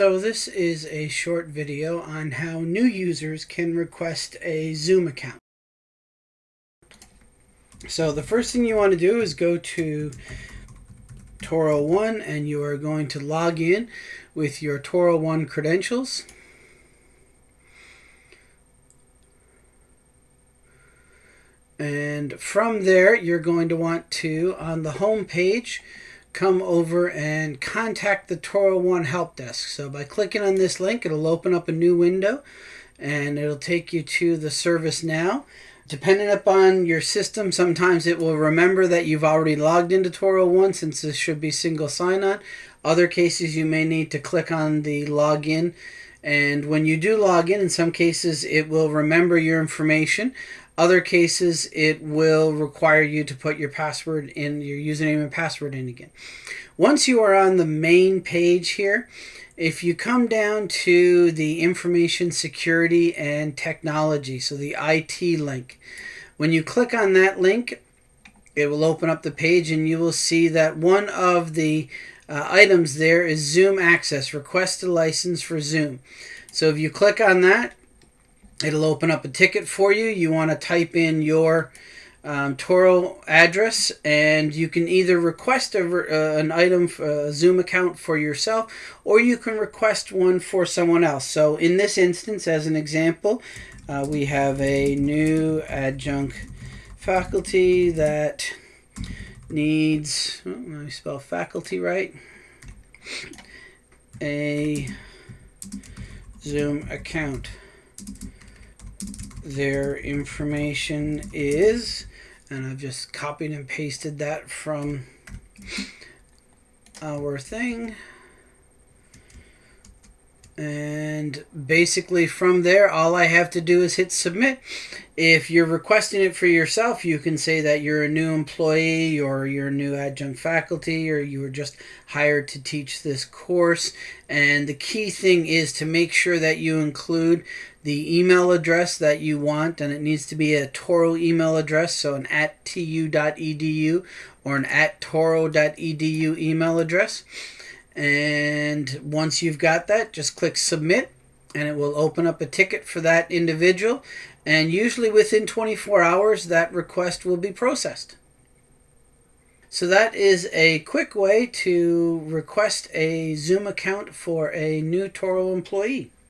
So this is a short video on how new users can request a Zoom account. So the first thing you want to do is go to Touro One and you are going to log in with your Touro One credentials. And from there, you're going to want to, on the home page, come over and contact the Touro oh One help desk. So by clicking on this link, it'll open up a new window and it'll take you to the ServiceNow. Depending upon your system, sometimes it will remember that you've already logged into Touro oh One since this should be single sign-on. Other cases, you may need to click on the login. And when you do log in, in some cases, it will remember your information. Other cases, it will require you to put your password in, your username and password in again. Once you are on the main page here, if you come down to the information security and technology, so the IT link, when you click on that link, it will open up the page and you will see that one of the uh, items there is Zoom Access, request a license for Zoom. So if you click on that, It'll open up a ticket for you. You want to type in your um, Touro address, and you can either request a, uh, an item, a Zoom account for yourself, or you can request one for someone else. So in this instance, as an example, uh, we have a new adjunct faculty that needs, oh, let me spell faculty right, a Zoom account their information is and I've just copied and pasted that from our thing and basically from there all I have to do is hit submit. If you're requesting it for yourself you can say that you're a new employee or you're a new adjunct faculty or you were just hired to teach this course. And the key thing is to make sure that you include the email address that you want. And it needs to be a Touro email address so an at tu.edu or an at touro.edu email address and once you've got that, just click submit and it will open up a ticket for that individual. And usually within 24 hours, that request will be processed. So that is a quick way to request a Zoom account for a new Touro employee.